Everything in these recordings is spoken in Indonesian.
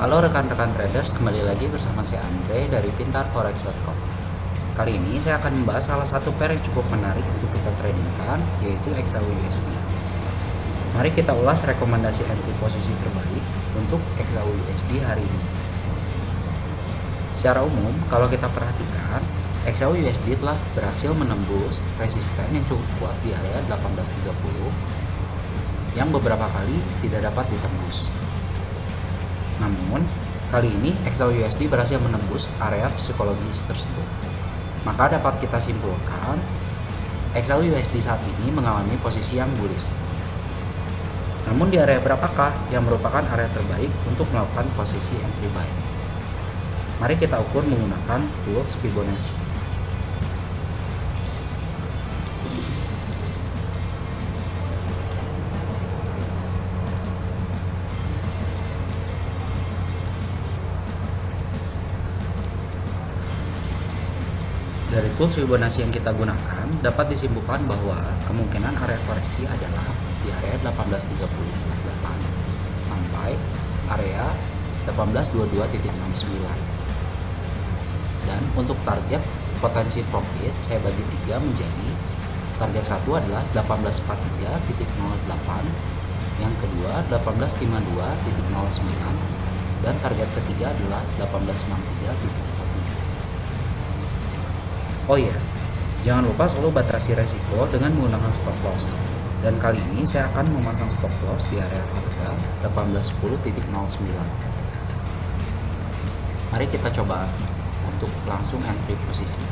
Halo rekan-rekan traders, kembali lagi bersama saya Andre dari pintarforex.com. Kali ini saya akan membahas salah satu pair yang cukup menarik untuk kita tradingkan, yaitu XAUUSD. Mari kita ulas rekomendasi entry posisi terbaik untuk XAUUSD hari ini. Secara umum, kalau kita perhatikan, XAUUSD telah berhasil menembus resisten yang cukup kuat di area 1830 yang beberapa kali tidak dapat ditembus. Namun, kali ini XAUUSD berhasil menembus area psikologis tersebut. Maka dapat kita simpulkan, XAUUSD saat ini mengalami posisi yang bullish. Namun di area berapakah yang merupakan area terbaik untuk melakukan posisi entry buy? Mari kita ukur menggunakan tools Fibonacci. Dari tools Fibonacci yang kita gunakan, dapat disimpulkan bahwa kemungkinan area koreksi adalah di area 1838 sampai area 1822.69. Dan untuk target potensi profit saya bagi tiga menjadi target satu adalah 1843.08, yang kedua 1852.09, dan target ketiga adalah 1863.47. Oh iya, jangan lupa selalu batasi resiko dengan menggunakan stop loss. Dan kali ini saya akan memasang stop loss di area harga 1810.09. Mari kita coba untuk langsung entry posisi.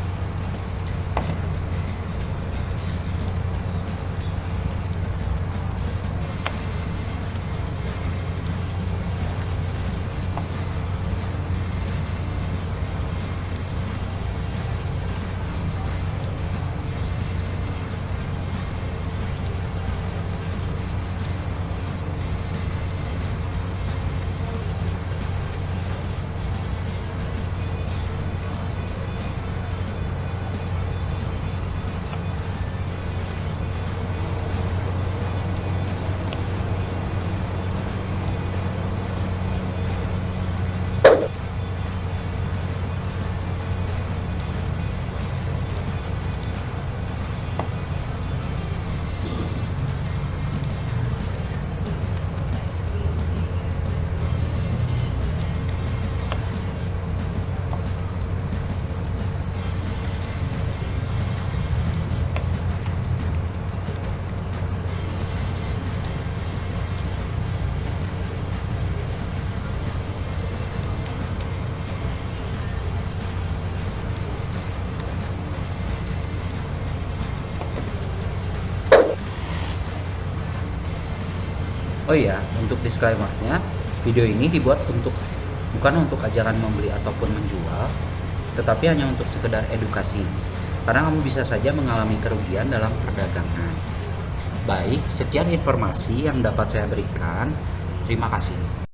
Oh iya, untuk disclaimernya, video ini dibuat untuk bukan untuk ajaran membeli ataupun menjual, tetapi hanya untuk sekedar edukasi. Karena kamu bisa saja mengalami kerugian dalam perdagangan. Baik, sekian informasi yang dapat saya berikan. Terima kasih.